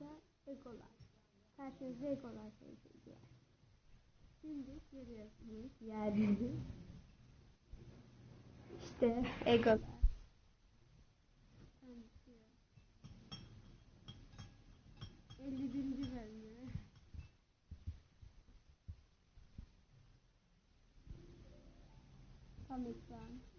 da Egolar. Karşınızda şey Egolar sevgililer. Şimdi görüyorsunuz yeryüzü. İşte Egolar. Tanışıyor. 51. bölümü. Tam ekran.